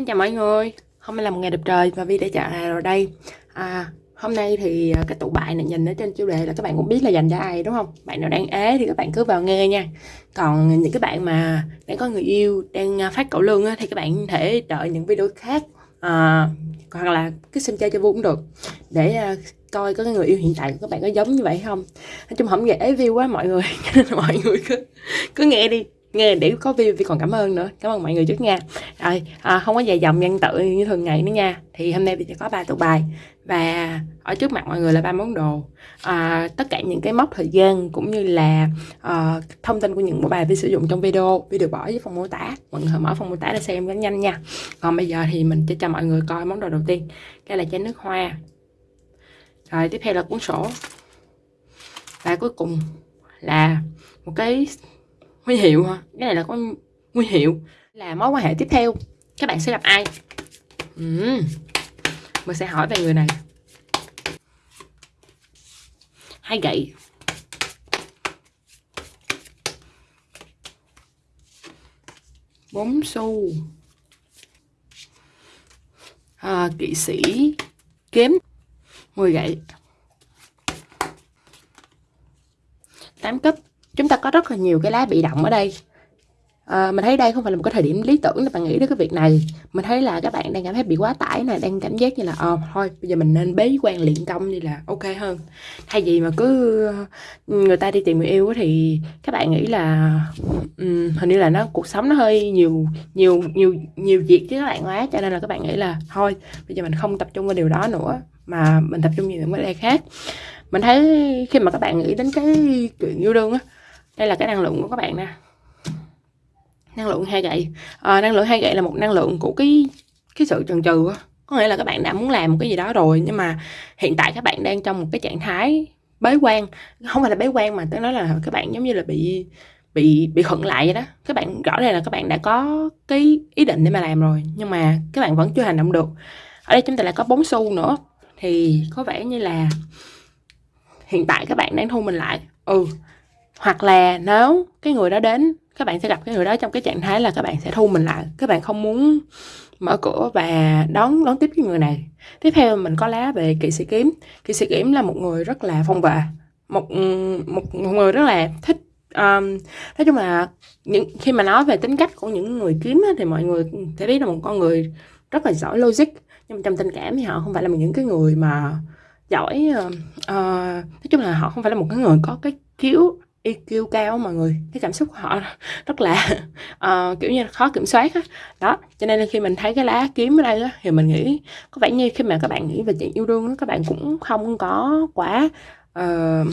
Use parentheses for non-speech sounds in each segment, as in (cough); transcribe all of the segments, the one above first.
Xin chào mọi người, hôm nay là một ngày đẹp trời và Vi đã trở lại rồi đây. À, Hôm nay thì à, cái tụ bài này nhìn ở trên chủ đề là các bạn cũng biết là dành cho ai đúng không? Bạn nào đang ế thì các bạn cứ vào nghe nha. Còn những cái bạn mà đang có người yêu, đang à, phát cậu lương thì các bạn có thể đợi những video khác à, Hoặc là cứ xem chơi cho vui cũng được. Để à, coi có cái người yêu hiện tại của các bạn có giống như vậy không. Nói chung không dễ view quá mọi người. (laughs) Cho nên mọi người cứ, cứ nghe đi nghe để có view thì còn cảm ơn nữa. Cảm ơn mọi người trước nha. Rồi à, không có dài dòng nhân tự như thường ngày nữa nha. Thì hôm nay thì sẽ có ba tụ bài. Và ở trước mặt mọi người là ba món đồ. À, tất cả những cái mốc thời gian cũng như là à, thông tin của những bộ bài vi sử dụng trong video. Vi được bỏ dưới phần mô tả. Mọi người mở phần mô tả để xem rất nhanh nha. Còn bây giờ thì mình sẽ cho mọi người coi món đồ đầu tiên. Đây là chai nước hoa. Rồi tiếp theo là cuốn sổ. Và cuối cùng là một cái huy hiệu hả? Cái này là có huy hiệu là mối quan hệ tiếp theo các bạn sẽ gặp ai? Uhm. mình sẽ hỏi về người này. Hai gậy bốn xu. À, kỵ sĩ. Kiếm. 10 gậy. 8 cấp chúng ta có rất là nhiều cái lá bị động ở đây. À, mình thấy đây không phải là một cái thời điểm lý tưởng để bạn nghĩ đến cái việc này. Mình thấy là các bạn đang cảm thấy bị quá tải này đang cảm giác như là ờ thôi bây giờ mình nên bế quan luyện công đi là ok hơn. Thay vì mà cứ ừ, người ta đi tìm người yêu thì các bạn nghĩ là um, hình như là nó cuộc sống nó hơi nhiều nhiều nhiều nhiều việc chứ các bạn quá cho nên là các bạn nghĩ là thôi bây giờ mình không tập trung vào điều đó nữa mà mình tập trung vào những vấn đề khác. Mình thấy khi mà các bạn nghĩ đến cái chuyện yêu đương á đây là cái năng lượng của các bạn nè. Năng lượng hai gậy. À, năng lượng hai gậy là một năng lượng của cái cái sự chần chừ có nghĩa là các bạn đã muốn làm một cái gì đó rồi nhưng mà hiện tại các bạn đang trong một cái trạng thái bế quan. Không phải là bế quan mà tôi nói là các bạn giống như là bị bị bị khựng lại vậy đó. Các bạn rõ ràng là các bạn đã có cái ý định để mà làm rồi nhưng mà các bạn vẫn chưa hành động được. Ở đây chúng ta lại có bốn xu nữa. Thì có vẻ như là hiện tại các bạn đang thu mình lại. Ừ hoặc là nếu cái người đó đến các bạn sẽ gặp cái người đó trong cái trạng thái là các bạn sẽ thu mình lại. Các bạn không muốn mở cửa và đón đón tiếp cái người này. Tiếp theo mình có lá về kỵ sĩ kiếm. Kỵ sĩ kiếm là một người rất là phong vệ một một, một người rất là thích um, nói chung là những khi mà nói về tính cách của những người kiếm thì mọi người sẽ biết là một con người rất là giỏi logic. Nhưng mà trong tình cảm thì họ không phải là những cái người mà giỏi uh, uh, nói chung là họ không phải là một cái người có cái khiếu EQ cao mọi người. Cái cảm xúc của họ rất là uh, kiểu như là khó kiểm soát á. Đó cho nên là khi mình thấy cái lá kiếm ở đây á thì mình nghĩ có vẻ như khi mà các bạn nghĩ về chuyện yêu đương đó, các bạn cũng không có quá uh,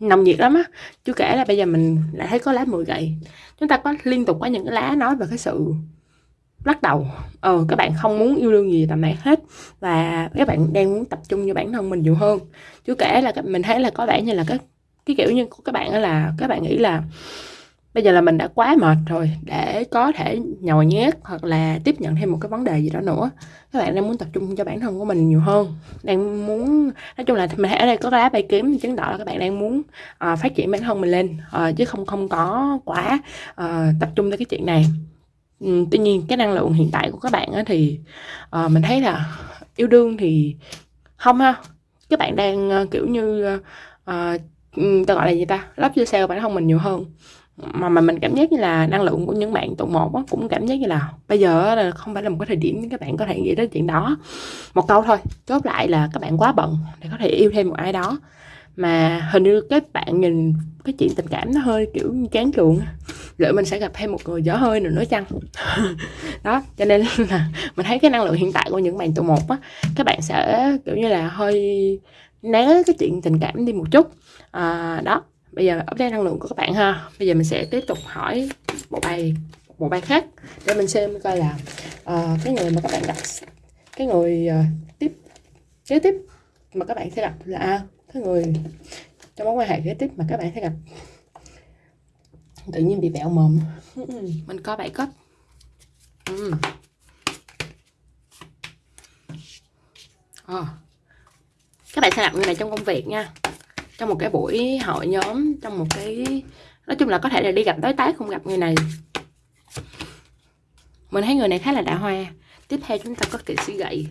nồng nhiệt lắm á. Chưa kể là bây giờ mình lại thấy có lá 10 gậy. Chúng ta có liên tục có những cái lá nói về cái sự lắc đầu. Ờ các bạn không muốn yêu đương gì tầm này hết và các bạn đang muốn tập trung vào bản thân mình nhiều hơn. Chứ kể là mình thấy là có vẻ như là các cái kiểu như của các bạn là các bạn nghĩ là bây giờ là mình đã quá mệt rồi để có thể nhồi nhét hoặc là tiếp nhận thêm một cái vấn đề gì đó nữa. Các bạn đang muốn tập trung cho bản thân của mình nhiều hơn đang muốn nói chung là mình ở đây có lá bài kiếm chứng tỏ là các bạn đang muốn uh, phát triển bản thân mình lên uh, chứ không không có quá uh, tập trung tới cái chuyện này. Um, tuy nhiên cái năng lượng hiện tại của các bạn á, thì uh, mình thấy là yêu đương thì không ha. Các bạn đang uh, kiểu như uh, Ừ, ta gọi là gì ta? Love yourself bản thân mình nhiều hơn. Mà mà mình cảm giác như là năng lượng của những bạn tụ một á, cũng cảm giác như là bây giờ là không phải là một cái thời điểm các bạn có thể nghĩ đến chuyện đó. Một câu thôi chốt lại là các bạn quá bận để có thể yêu thêm một ai đó. Mà hình như các bạn nhìn cái chuyện tình cảm nó hơi kiểu chán chuộng liệu mình sẽ gặp thêm một người dở hơi nữa nữa chăng? (laughs) Đó cho nên là mình thấy cái năng lượng hiện tại của những bạn tụ một á các bạn sẽ kiểu như là hơi né cái chuyện tình cảm đi một chút à, đó. Bây giờ update năng lượng của các bạn ha. Bây giờ mình sẽ tiếp tục hỏi bộ bài bộ bài khác để mình xem coi là uh, cái người mà các bạn đặt cái người uh, tiếp kế tiếp mà các bạn sẽ gặp là cái người trong mối quan hệ kế tiếp mà các bạn sẽ gặp. Tự nhiên bị bẹo mồm. (laughs) Mình có bảy cấp ừ. à. các bạn sẽ gặp người này trong công việc nha trong một cái buổi hội nhóm, trong một cái, nói chung là có thể là đi gặp đối tác không gặp người này. Mình thấy người này khá là đạ hoa. Tiếp theo chúng ta có kỵ sĩ gậy.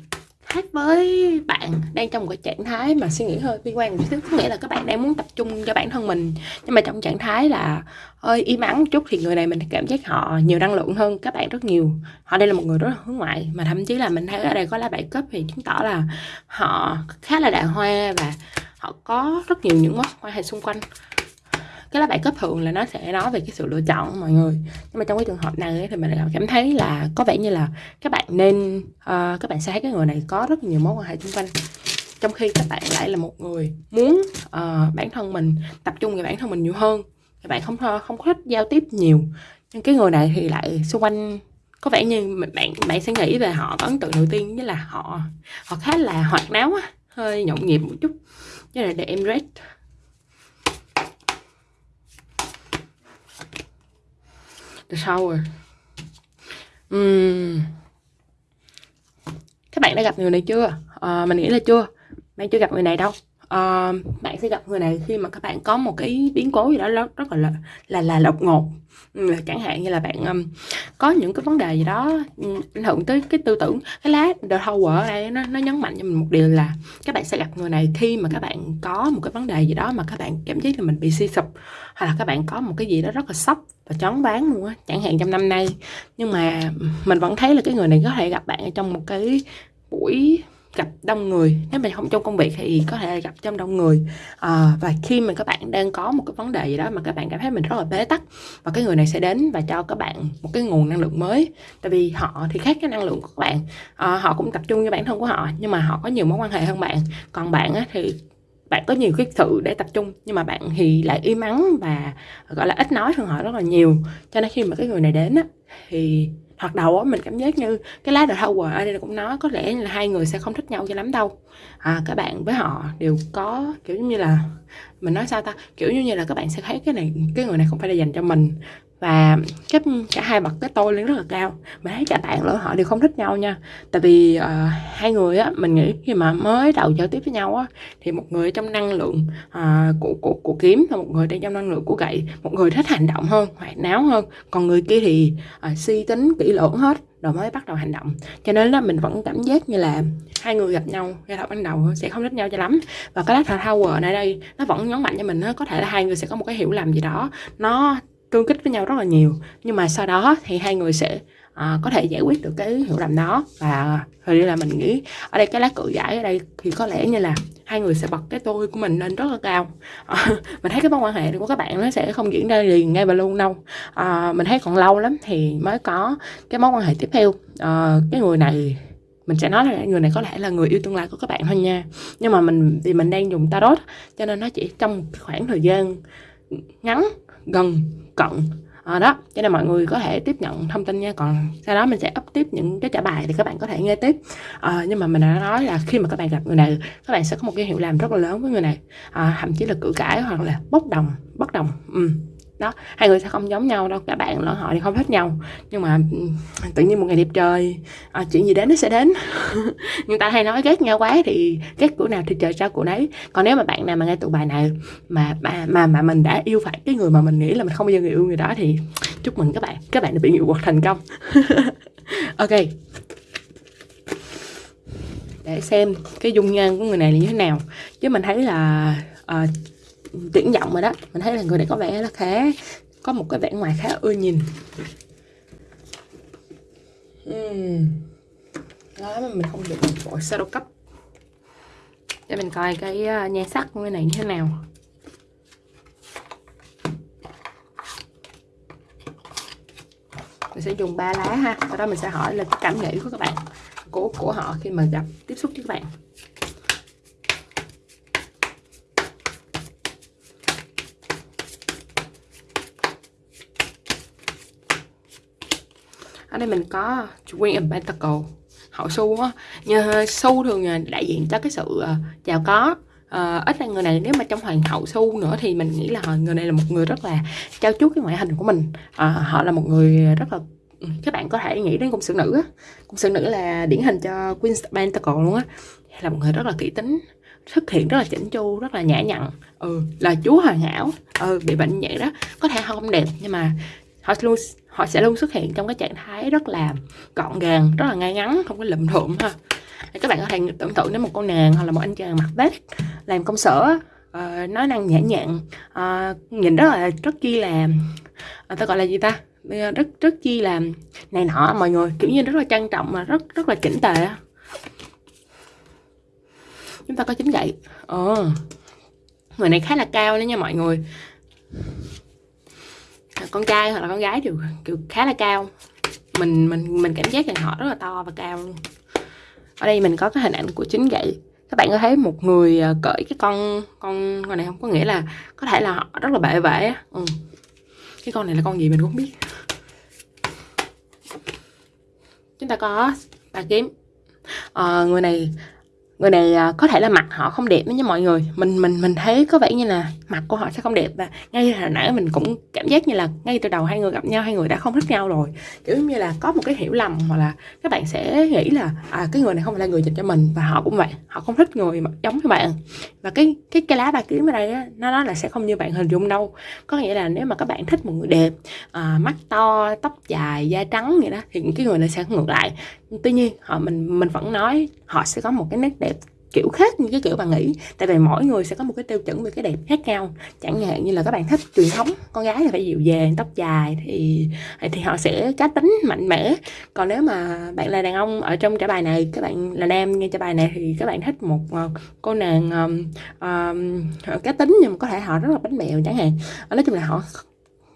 Khác với bạn đang trong một cái trạng thái mà suy nghĩ hơi bi quan một chút có nghĩa là các bạn đang muốn tập trung cho bản thân mình. Nhưng mà trong trạng thái là hơi im ắng một chút thì người này mình cảm giác họ nhiều năng lượng hơn các bạn rất nhiều. Họ đây là một người rất là hướng ngoại. Mà thậm chí là mình thấy ở đây có lá bảy cấp thì chứng tỏ là họ khá là đàng hoa và họ có rất nhiều những mối quan hệ xung quanh. Cái lá bài cấp thường là nó sẽ nói về cái sự lựa chọn mọi người. Nhưng mà trong cái trường hợp này thì mình cảm thấy là có vẻ như là các bạn nên uh, các bạn sẽ thấy cái người này có rất nhiều mối quan hệ xung quanh. Trong khi các bạn lại là một người muốn uh, bản thân mình tập trung về bản thân mình nhiều hơn. Các bạn không không có thích giao tiếp nhiều. Nhưng cái người này thì lại xung quanh có vẻ như bạn bạn sẽ nghĩ về họ có ấn tượng đầu tiên với là họ họ khá là hoạt náo hơi nhộn nhịp một chút như là để em rate the shower uhm. các bạn đã gặp người này chưa? À, mình nghĩ là chưa. Bạn chưa gặp người này đâu à, bạn sẽ gặp người này khi mà các bạn có một cái biến cố gì đó rất, rất là là là đột ngột. Ừ, chẳng hạn như là bạn um, có những cái vấn đề gì đó ừ, ảnh hưởng tới cái tư tưởng cái lá the tower ở đây nó nó nhấn mạnh cho mình một điều là các bạn sẽ gặp người này khi mà các bạn có một cái vấn đề gì đó mà các bạn cảm giác là mình bị suy sụp hoặc là các bạn có một cái gì đó rất là sốc và chóng bán luôn á. Chẳng hạn trong năm nay nhưng mà mình vẫn thấy là cái người này có thể gặp bạn ở trong một cái buổi gặp đông người. Nếu mà không trong công việc thì có thể là gặp trong đông người. À, và khi mà các bạn đang có một cái vấn đề gì đó mà các bạn cảm thấy mình rất là bế tắc và cái người này sẽ đến và cho các bạn một cái nguồn năng lượng mới. Tại vì họ thì khác cái năng lượng của các bạn. À, họ cũng tập trung cho bản thân của họ nhưng mà họ có nhiều mối quan hệ hơn bạn. Còn bạn á, thì bạn có nhiều cái sự để tập trung nhưng mà bạn thì lại im ắng và gọi là ít nói hơn họ rất là nhiều. Cho nên khi mà cái người này đến á, thì hoặc đầu á mình cảm giác như cái lá The Tower ở đây cũng nói có lẽ là hai người sẽ không thích nhau cho lắm đâu. À, các bạn với họ đều có kiểu như là mình nói sao ta? Kiểu như là các bạn sẽ thấy cái này cái người này không phải là dành cho mình và cái cả hai bật cái tôi lên rất là cao. Mình thấy cả bạn lẫn họ đều không thích nhau nha. Tại vì uh, hai người á mình nghĩ khi mà mới đầu giao tiếp với nhau á thì một người trong năng lượng uh, của của của kiếm và một người đang trong năng lượng của gậy một người thích hành động hơn hoạt náo hơn. Còn người kia thì uh, suy tính kỹ lưỡng hết rồi mới bắt đầu hành động. Cho nên là mình vẫn cảm giác như là hai người gặp nhau ngay đầu ban đầu sẽ không thích nhau cho lắm. Và cái lá tower ở đây nó vẫn nhấn mạnh cho mình có thể là hai người sẽ có một cái hiểu lầm gì đó. Nó tương kích với nhau rất là nhiều. Nhưng mà sau đó thì hai người sẽ à, có thể giải quyết được cái hiểu lầm đó. Và hình như là mình nghĩ ở đây cái lá cự giải ở đây thì có lẽ như là hai người sẽ bật cái tôi của mình lên rất là cao. À, (laughs) mình thấy cái mối quan hệ của các bạn nó sẽ không diễn ra liền ngay và luôn đâu. À, mình thấy còn lâu lắm thì mới có cái mối quan hệ tiếp theo. À, cái người này mình sẽ nói là người này có lẽ là người yêu tương lai của các bạn thôi nha. Nhưng mà mình thì mình đang dùng tarot cho nên nó chỉ trong khoảng thời gian ngắn gần cận à, ờ, đó cho nên mọi người có thể tiếp nhận thông tin nha. Còn sau đó mình sẽ up tiếp những cái trả bài thì các bạn có thể nghe tiếp. À, nhưng mà mình đã nói là khi mà các bạn gặp người này các bạn sẽ có một cái hiệu làm rất là lớn với người này. À, thậm chí là cự cãi hoặc là bốc đồng bất đồng ừ đó hai người sẽ không giống nhau đâu cả bạn lẫn họ thì không thích nhau. Nhưng mà tự nhiên một ngày đẹp trời à, chuyện gì đến nó sẽ đến. (laughs) Nhưng ta hay nói ghét nhau quá thì ghét của nào thì trời sao của nấy. Còn nếu mà bạn nào mà nghe tụ bài này mà mà mà, mà mình đã yêu phải cái người mà mình nghĩ là mình không bao giờ người yêu người đó thì chúc mừng các bạn. Các bạn đã bị nghị quật thành công. (laughs) Ok. Để xem cái dung nhan của người này là như thế nào. Chứ mình thấy là uh, tuyển giọng rồi đó. Mình thấy là người này có vẻ là khá, có một cái vẻ ngoài khá ưa nhìn. Uhm. đó, mà mình không được một sơ shadow cấp. Để mình coi cái à, nhan sắc của cái này như thế nào. Mình sẽ dùng ba lá ha. Sau đó mình sẽ hỏi là cảm nghĩ của các bạn, của của họ khi mà gặp tiếp xúc với các bạn. Ở đây mình có Queen of Pentacle hậu su á như su thường à, đại diện cho cái sự chào giàu có. Uh, ít là người này nếu mà trong hoàng hậu su nữa thì mình nghĩ là người này là một người rất là trao chuốt cái ngoại hình của mình. Uh, họ là một người rất là ừ, các bạn có thể nghĩ đến cung sử nữ á. Cung sử nữ là điển hình cho Queen of Pentacle luôn á. Là một người rất là kỹ tính xuất hiện rất là chỉnh chu rất là nhã nhặn. Ừ là chúa hoàn hảo. Ừ bị bệnh vậy đó. Có thể không đẹp nhưng mà họ luôn họ sẽ luôn xuất hiện trong cái trạng thái rất là gọn gàng rất là ngay ngắn không có lụm thụm ha. Các bạn có thể tưởng tượng đến một cô nàng hoặc là một anh chàng mặc vest làm công sở uh, nói năng nhã nhặn uh, nhìn rất là rất chi là uh, ta gọi là gì ta? Rất rất chi là này nọ mọi người kiểu như rất là trang trọng mà rất rất là chỉnh tề chúng ta có chính gậy. Ờ. Người này khá là cao đấy nha mọi người con trai hoặc là con gái đều kiểu khá là cao. Mình mình mình cảm giác rằng họ rất là to và cao luôn. Ở đây mình có cái hình ảnh của chính gậy các bạn có thấy một người à, cởi cái con con con này không? Có nghĩa là có thể là họ rất là bệ vệ ừ. cái con này là con gì mình cũng không biết. Chúng ta có ba kiếm. À, người này người này à, có thể là mặt họ không đẹp nha mọi người. Mình mình mình thấy có vẻ như là mặt của họ sẽ không đẹp và ngay hồi nãy mình cũng cảm giác như là ngay từ đầu hai người gặp nhau hai người đã không thích nhau rồi. Kiểu như là có một cái hiểu lầm hoặc là các bạn sẽ nghĩ là à, cái người này không phải là người dành cho mình và họ cũng vậy họ không thích người mà giống như bạn. Và cái cái cái lá bài kiếm ở đây á, nó nói là sẽ không như bạn hình dung đâu. Có nghĩa là nếu mà các bạn thích một người đẹp à, mắt to tóc dài da trắng vậy đó thì cái người này sẽ ngược lại tuy nhiên họ mình mình vẫn nói họ sẽ có một cái nét đẹp kiểu khác như cái kiểu bạn nghĩ. Tại vì mỗi người sẽ có một cái tiêu chuẩn về cái đẹp khác nhau. Chẳng hạn như là các bạn thích truyền thống con gái là phải dịu dàng tóc dài thì thì họ sẽ cá tính mạnh mẽ. Còn nếu mà bạn là đàn ông ở trong trả bài này các bạn là nam nghe trả bài này thì các bạn thích một ờ, cô nàng um, um, cá tính nhưng mà có thể họ rất là bánh bèo chẳng hạn. Nói chung là họ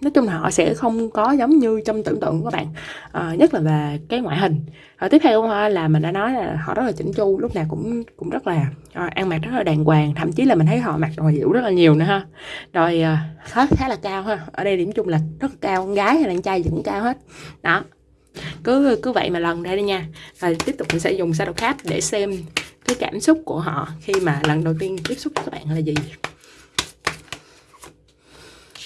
nói chung là họ sẽ không có giống như trong tưởng tượng của các bạn à, nhất là về cái ngoại hình. À, tiếp theo là mình đã nói là họ rất là chỉnh chu lúc nào cũng cũng rất là à, ăn mặc rất là đàng hoàng thậm chí là mình thấy họ mặc đồ hiệu rất là nhiều nữa ha. Rồi à, khá khá là cao ha ở đây điểm chung là rất cao con gái hay đàn trai cũng cao hết. Đó cứ cứ vậy mà lần đây đi nha. Và tiếp tục mình sẽ dùng shadow khác để xem cái cảm xúc của họ khi mà lần đầu tiên tiếp xúc với các bạn là gì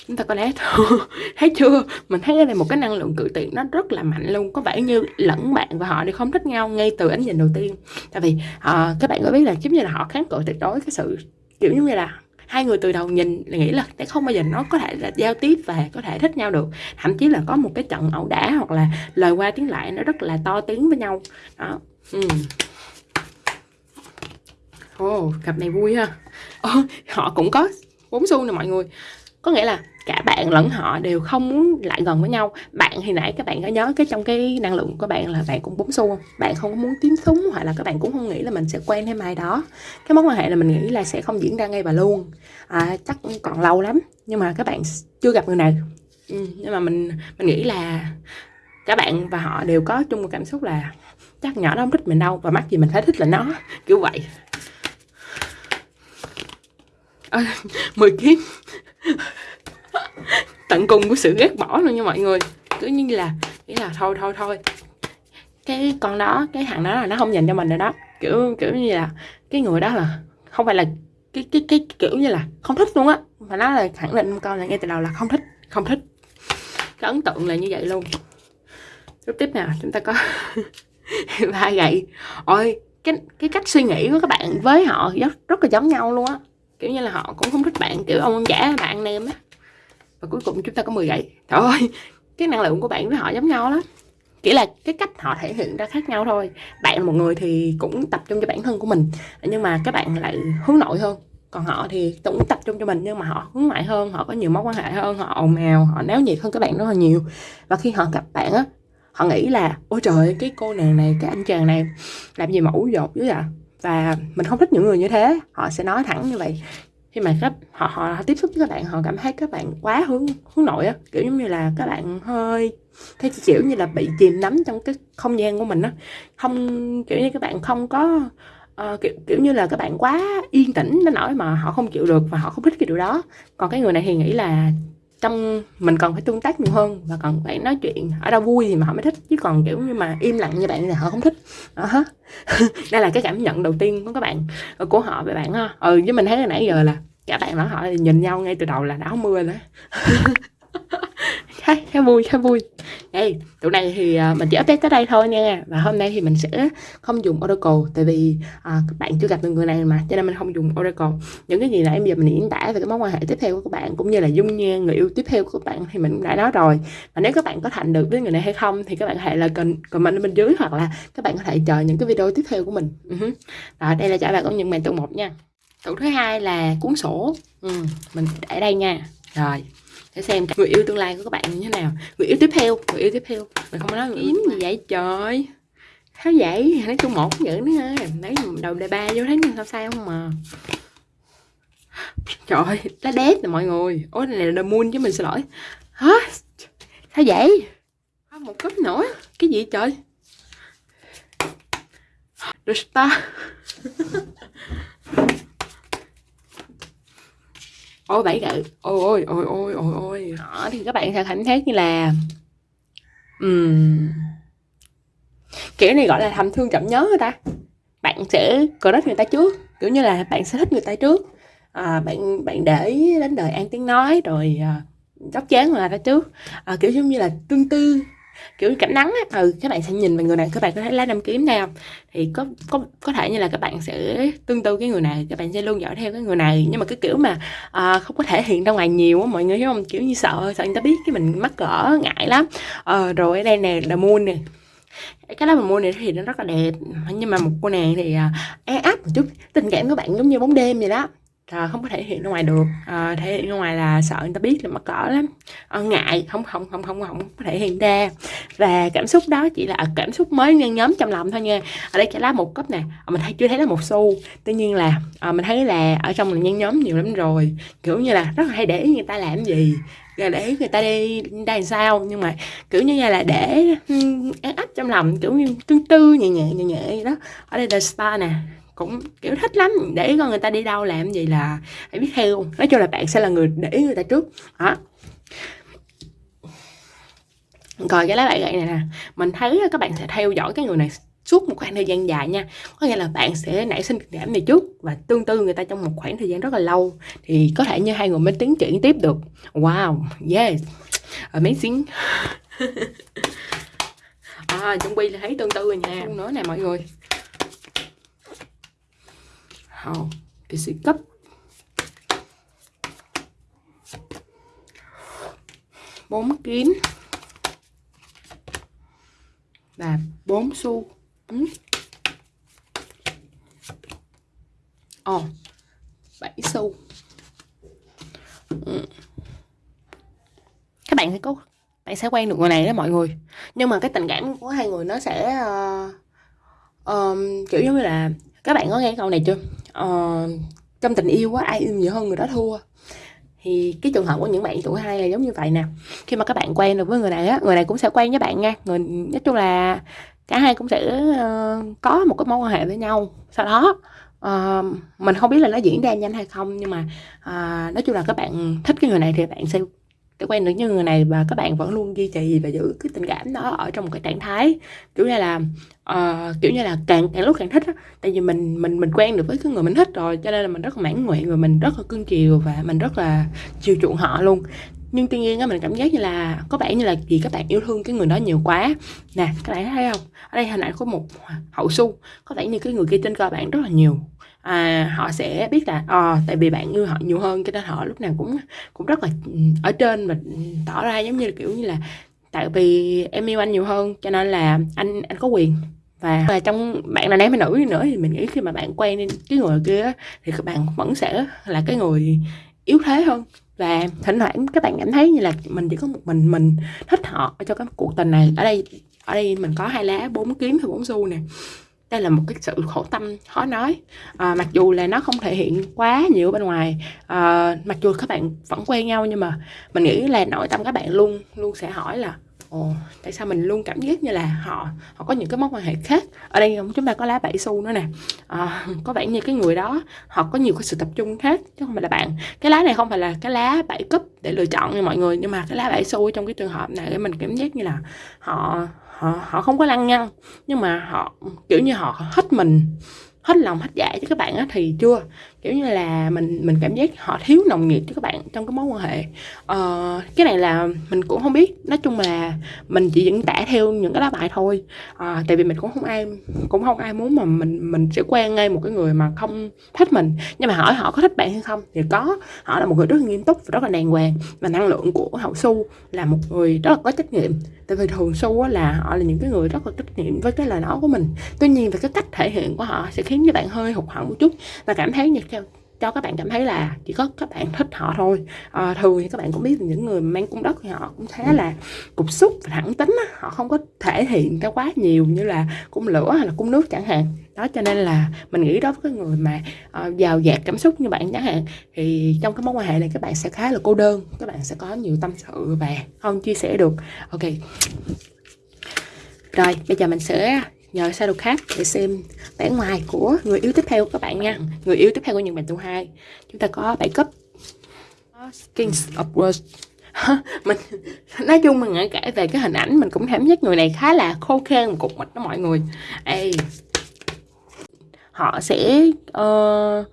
chúng ta có lẽ (laughs) thấy chưa? Mình thấy đây một cái năng lượng cự tuyệt nó rất là mạnh luôn. Có vẻ như lẫn bạn và họ đi không thích nhau ngay từ ánh nhìn đầu tiên. Tại vì uh, các bạn có biết là giống như là họ kháng cự tuyệt đối cái sự kiểu như là hai người từ đầu nhìn là nghĩ là sẽ không bao giờ nó có thể là giao tiếp và có thể thích nhau được. Thậm chí là có một cái trận ẩu đả hoặc là lời qua tiếng lại nó rất là to tiếng với nhau. Đó. Ừ. Ồ, cặp này vui ha. Oh, Họ cũng có bốn xu nè mọi người. Có nghĩa là cả bạn lẫn họ đều không muốn lại gần với nhau. Bạn thì nãy các bạn có nhớ cái trong cái năng lượng của bạn là bạn cũng búng xu không? Bạn không muốn tím súng hoặc là các bạn cũng không nghĩ là mình sẽ quen thêm ai đó. Cái mối quan hệ là mình nghĩ là sẽ không diễn ra ngay và luôn. À, chắc còn lâu lắm nhưng mà các bạn chưa gặp người nào. Ừ, nhưng mà mình mình nghĩ là cả bạn và họ đều có chung một cảm xúc là chắc nhỏ nó không thích mình đâu và mắc gì mình phải thích là nó kiểu vậy. À, mười kiếm tận cùng của sự ghét bỏ luôn nha mọi người. Cứ như là nghĩ là thôi thôi thôi. Cái con đó, cái thằng đó là nó không dành cho mình rồi đó. Kiểu kiểu như là, cái người đó là không phải là cái cái cái kiểu như là không thích luôn á. Mà nó là khẳng định con là ngay từ đầu là không thích không thích. Cái ấn tượng là như vậy luôn. Tiếp tiếp nào, chúng ta có (laughs) ba gậy. Ôi, cái cái cách suy nghĩ của các bạn với họ rất rất là giống nhau luôn á. Kiểu như là họ cũng không thích bạn, kiểu ông giả bạn nem á và cuối cùng chúng ta có 10 gậy. Trời ơi, cái năng lượng của bạn với họ giống nhau lắm. Chỉ là cái cách họ thể hiện ra khác nhau thôi. Bạn một người thì cũng tập trung cho bản thân của mình, nhưng mà các bạn lại hướng nội hơn. Còn họ thì cũng tập trung cho mình, nhưng mà họ hướng ngoại hơn, họ có nhiều mối quan hệ hơn, họ ồn ào, họ náo nhiệt hơn các bạn rất là nhiều. Và khi họ gặp bạn á, họ nghĩ là, ôi trời cái cô nàng này, cái anh chàng này làm gì mà ủ dột dữ vậy? Và mình không thích những người như thế. Họ sẽ nói thẳng như vậy khi mà các họ, họ họ tiếp xúc với các bạn họ cảm thấy các bạn quá hướng hướng nội á. Kiểu giống như là các bạn hơi thấy kiểu như là bị chìm nắm trong cái không gian của mình á. Không kiểu như các bạn không có uh, kiểu, kiểu như là các bạn quá yên tĩnh đến nỗi mà họ không chịu được và họ không thích cái điều đó. Còn cái người này thì nghĩ là trong mình cần phải tương tác nhiều hơn và cần phải nói chuyện ở đâu vui thì mà họ mới thích. Chứ còn, kiểu như mà im lặng như bạn thì họ không thích. Ờ đó (laughs) đây là cái cảm nhận đầu tiên của các bạn, của họ về bạn ha. Ừ với mình thấy là nãy giờ là cả bạn và họ nhìn nhau ngay từ đầu là đã mưa rồi (laughs) khá, khá vui khá vui. Đây tụi này thì à, mình chỉ update tới đây thôi nha. Và hôm nay thì mình sẽ không dùng Oracle tại vì à, các bạn chưa gặp được người này mà cho nên mình không dùng Oracle. Những cái gì nãy bây giờ mình diễn tả về cái mối quan hệ tiếp theo của các bạn cũng như là dung nhan người yêu tiếp theo của các bạn thì mình cũng đã nói rồi. Và nếu các bạn có thành được với người này hay không thì các bạn hãy là cần comment bên dưới hoặc là các bạn có thể chờ những cái video tiếp theo của mình. Uh-huh. đây là trả bài công nhận màn tụ một nha. Tụ thứ hai là cuốn sổ. Ừ, mình để đây nha. Rồi để xem người yêu tương lai của các bạn như thế nào. Người yêu tiếp theo người yêu tiếp theo. Mình không nói yêu gì vậy trời. Sao vậy nói chung một cũng vậy nữa. Ha lấy đầu đề ba vô thấy sao sao không mà trời ơi lá đét nè mọi người. Ôi này là the moon chứ mình xin lỗi. Hả? Sao vậy. Một cấp nữa. Cái gì trời? The star (laughs) ôi bảy gậy ôi ôi ôi ôi ôi ôi. Đó thì các bạn sẽ cảm thấy như là um, kiểu này gọi là thầm thương chậm nhớ người ta. Bạn sẽ crush người ta trước kiểu như là bạn sẽ thích người ta trước. À, bạn bạn để đến đời an tiếng nói rồi à, chóc chán người ta trước. À, kiểu giống như là tương tư kiểu cảnh nắng á ừ các bạn sẽ nhìn vào người này các bạn có thấy lá năm kiếm nào thì có có có thể như là các bạn sẽ tương tư cái người này các bạn sẽ luôn dõi theo cái người này. Nhưng mà cái kiểu mà à, không có thể hiện ra ngoài nhiều á mọi người hiểu không? Kiểu như sợ sợ người ta biết cái mình mắc cỡ ngại lắm. Ờ, rồi ở đây nè là moon nè. Cái lá mà mua này thì nó rất là đẹp. Nhưng mà một cô nàng thì uh, e áp một chút tình cảm của bạn giống như bóng đêm vậy đó à, không có thể hiện ra ngoài được. À, thể hiện ra ngoài là sợ người ta biết là mắc cỡ lắm. À, ngại. Không không không không không có thể hiện ra. Và cảm xúc đó chỉ là cảm xúc mới nhân nhóm trong lòng thôi nha. Ở đây trả lá một cấp nè. À, mình thấy chưa thấy là một xu. Tuy nhiên là à, mình thấy là ở trong là nhân nhóm nhiều lắm rồi. Kiểu như là rất là hay để người ta làm gì để người ta đi đây sao. Nhưng mà kiểu như là để ăn áp trong lòng kiểu như tương tư nhẹ nhẹ nhẹ nhẹ đó. Ở đây là spa nè cũng kiểu thích lắm để con người ta đi đâu làm gì là phải biết theo. Nói chung là bạn sẽ là người để ý người ta trước. Đó. Rồi cái lá bài gậy này nè mình thấy các bạn sẽ theo dõi cái người này suốt một khoảng thời gian dài nha. Có nghĩa là bạn sẽ nảy sinh tình cảm này trước và tương tư người ta trong một khoảng thời gian rất là lâu. Thì có thể như hai người mới tiến triển tiếp được. Wow yes. Amazing. (laughs) À trong quy là thấy tương tư rồi nha. Nói nè mọi người hào cái cấp. Bốn kín. Là bốn xu. Ừ. ồ bảy xu. Ừ. các bạn sẽ có bạn sẽ quen được người này đó mọi người. Nhưng mà cái tình cảm của hai người nó sẽ uh, um, kiểu giống như là các bạn có nghe câu này chưa? Uh, trong tình yêu á ai yêu nhiều hơn người đó thua. Thì cái trường hợp của những bạn tuổi hai là giống như vậy nè. Khi mà các bạn quen được với người này á người này cũng sẽ quen với bạn nha. Người nói chung là cả hai cũng sẽ uh, có một cái mối quan hệ với nhau. Sau đó uh, mình không biết là nó diễn ra nhanh hay không nhưng mà uh, nói chung là các bạn thích cái người này thì bạn sẽ tôi quen được những người này và các bạn vẫn luôn duy trì và giữ cái tình cảm đó ở trong một cái trạng thái kiểu như là uh, kiểu như là càng càng lúc càng thích á. Tại vì mình mình mình quen được với cái người mình thích rồi cho nên là mình rất là mãn nguyện và mình rất là cưng chiều và mình rất là chiều chuộng họ luôn. Nhưng tuy nhiên á mình cảm giác như là có vẻ như là vì các bạn yêu thương cái người đó nhiều quá. Nè các bạn thấy không? Ở đây hình ảnh có một hậu su có vẻ như cái người kia trên cơ bản rất là nhiều à, họ sẽ biết là à, tại vì bạn yêu họ nhiều hơn cho nên họ lúc nào cũng cũng rất là ừ, ở trên và ừ, tỏ ra giống như là kiểu như là tại vì em yêu anh nhiều hơn cho nên là anh anh có quyền. Và, và trong bạn là nam hay nữ nữa thì mình nghĩ khi mà bạn quen cái người kia thì các bạn vẫn sẽ là cái người yếu thế hơn. Và thỉnh thoảng các bạn cảm thấy như là mình chỉ có một mình mình thích họ cho cái cuộc tình này. Ở đây ở đây mình có hai lá bốn kiếm và bốn xu nè đây là một cái sự khổ tâm khó nói. À, mặc dù là nó không thể hiện quá nhiều bên ngoài à, mặc dù các bạn vẫn quen nhau nhưng mà mình nghĩ là nội tâm các bạn luôn luôn sẽ hỏi là ồ tại sao mình luôn cảm giác như là họ họ có những cái mối quan hệ khác? Ở đây chúng ta có lá bảy xu nữa nè. À, có vẻ như cái người đó họ có nhiều cái sự tập trung khác chứ không phải là bạn. Cái lá này không phải là cái lá bảy cấp để lựa chọn nha mọi người nhưng mà cái lá bảy xu trong cái trường hợp này mình cảm giác như là họ họ họ không có lăng nhăng, nhưng mà họ, kiểu như, họ hết mình, hết lòng, hết dạ cho các bạn á, thì chưa? Kiểu như là mình mình cảm giác họ thiếu nồng nhiệt cho các bạn trong cái mối quan hệ. Ờ, cái này là mình cũng không biết. Nói chung là mình chỉ diễn tả theo những cái lá bài thôi. À, tại vì mình cũng không ai cũng không ai muốn mà mình mình sẽ quen ngay một cái người mà không thích mình. Nhưng mà hỏi họ có thích bạn hay không thì có. Họ là một người rất là nghiêm túc và rất là đàng hoàng. Và năng lượng của hậu su là một người rất là có trách nhiệm. Tại vì thường su là họ là những cái người rất là trách nhiệm với cái lời nói của mình. Tuy nhiên về cái cách thể hiện của họ sẽ khiến cho bạn hơi hụt hẫng một chút. Và cảm thấy như cho các bạn cảm thấy là chỉ có các bạn thích họ thôi. À, thường thì các bạn cũng biết những người mang cung đất thì họ cũng khá là cục xúc và thẳng tính á. họ không có thể hiện ra quá nhiều như là cung lửa hay là cung nước chẳng hạn. Đó cho nên là mình nghĩ đó với cái người mà uh, giàu dạt cảm xúc như bạn chẳng hạn thì trong cái mối quan hệ này các bạn sẽ khá là cô đơn các bạn sẽ có nhiều tâm sự và không chia sẻ được. Ok. Rồi bây giờ mình sẽ nhờ shadow khác để xem vẻ ngoài của người yêu tiếp theo các bạn nha. Người yêu tiếp theo của những bạn tu hai. Chúng ta có bảy cấp. Kings of Words. Mình nói chung mình nghĩ kể về cái hình ảnh mình cũng cảm giác người này khá là khô khan một cục mịch đó mọi người. Ê, họ sẽ uh,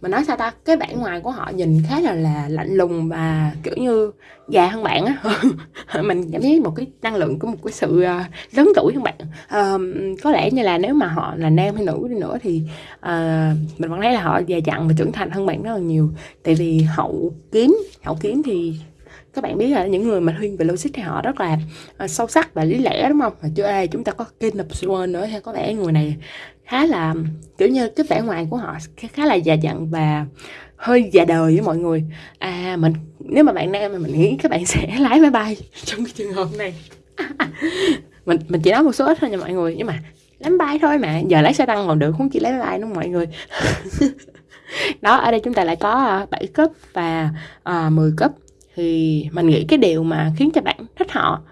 mà nói sao ta cái bản ngoài của họ nhìn khá là là lạnh lùng và kiểu như già hơn bạn á. (laughs) Mình cảm thấy một cái năng lượng của một cái sự ờ, lớn tuổi hơn bạn. À, có lẽ như là nếu mà họ là nam hay nữ đi nữa thì à, mình vẫn thấy là họ già dặn và trưởng thành hơn bạn rất là nhiều. Tại vì hậu kiếm hậu kiếm thì các bạn biết là những người mà thiên về logic thì họ rất là uh, sâu sắc và lý lẽ đúng không? Và chưa ai chúng ta có King of Swan nữa hay có vẻ người này khá là kiểu như cái vẻ ngoài của họ khá là già dặn và hơi già đời với mọi người. À mình nếu mà bạn nam mà mình nghĩ các bạn sẽ (laughs) lái máy bay trong cái trường hợp này. (laughs) Mình mình chỉ nói một số ít thôi nha mọi người nhưng mà lái máy bay thôi mà. Giờ lái xe tăng còn được không chỉ lái máy bay đâu mọi người. (laughs) Đó ở đây chúng ta lại có à, 7 cấp và à, uh, 10 cấp. Thì mình nghĩ cái điều mà khiến cho bạn thích họ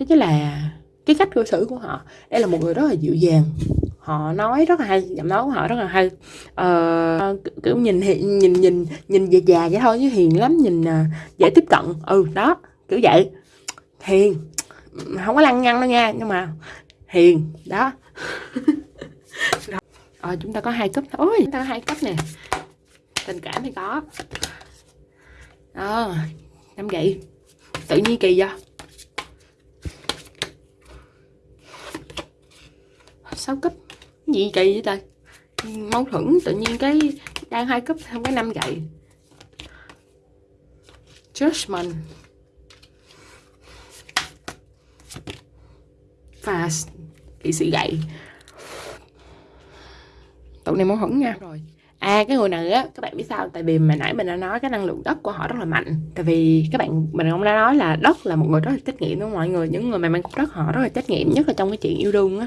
đó chính là cái cách cư xử của họ. Đây là một người rất là dịu dàng họ nói rất là hay giọng nói của họ rất là hay. Ờ, kiểu nhìn nhìn nhìn nhìn già già vậy thôi chứ hiền lắm nhìn uh, dễ tiếp cận. Ừ đó kiểu vậy. Hiền không có lăng nhăng đâu nha nhưng mà hiền đó. (laughs) Ờ, chúng ta có hai cấp ôi chúng ta có hai cấp nè. Tình cảm thì có. Đó năm gậy. Tự nhiên kỳ vậy. Sáu cấp gì kỳ vậy ta mâu thuẫn tự nhiên cái đang hai cấp không cái năm gậy. Judgment. Và kỹ sĩ gậy. Tụi này mâu thuẫn nha. Rồi. À cái người này á, các bạn biết sao? Tại vì mà nãy mình đã nói cái năng lượng đất của họ rất là mạnh. Tại vì các bạn mình cũng đã nói là đất là một người rất là trách nhiệm đúng không mọi người? Những người mà mang cục đất họ rất là trách nhiệm nhất là trong cái chuyện yêu đương á.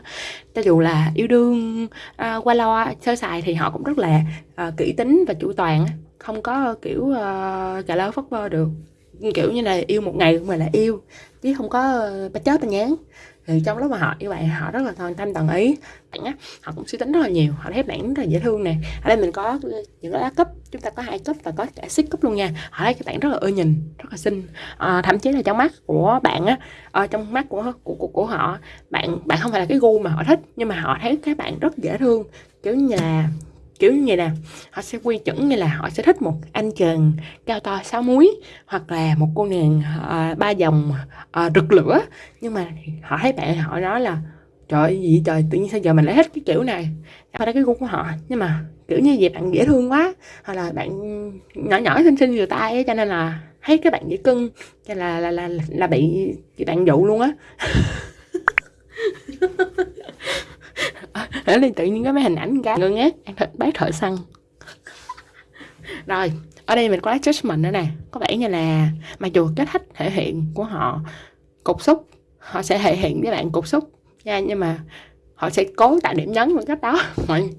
Cho dù là yêu đương à, qua lo sơ sài thì họ cũng rất là à, kỹ tính và chủ toàn á, không có kiểu à, cà lơ phất vơ được. Kiểu như là yêu một ngày cũng là yêu chứ không có à, uh, chết ba nhán thì trong lúc mà họ như vậy họ rất là toàn tâm toàn ý. Bạn á họ cũng suy tính rất là nhiều họ thấy bạn rất là dễ thương nè. Ở đây mình có những cái lá cấp chúng ta có hai cấp và có cả xích cấp luôn nha. Họ thấy các bạn rất là ưa nhìn rất là xinh. À, thậm chí là trong mắt của bạn á ở trong mắt của, của của của họ bạn bạn không phải là cái gu mà họ thích nhưng mà họ thấy các bạn rất dễ thương. Kiểu như là kiểu như vậy nè họ sẽ quy chuẩn như là họ sẽ thích một anh chàng cao to sáu múi hoặc là một cô nàng uh, ba dòng uh, rực lửa. Nhưng mà họ thấy bạn họ nói là trời gì trời? Tự nhiên sao giờ mình lại thích cái kiểu này? Đó là cái gu của họ nhưng mà kiểu như vậy bạn dễ thương quá. Hoặc là bạn nhỏ nhỏ xinh xinh vừa tay ấy, cho nên là thấy các bạn dễ cưng cho là là là là bị bạn dụ luôn á. (laughs) ở đây tự nhiên có mấy hình ảnh cái ngơ ngác ăn thịt bác thợ săn. Rồi, ở đây mình có judgment nữa nè. Có vẻ như là mặc dù cái cách thể hiện của họ cục xúc, họ sẽ thể hiện với bạn cục xúc nha, nhưng mà họ sẽ cố tạo điểm nhấn bằng cách đó. (laughs) Mọi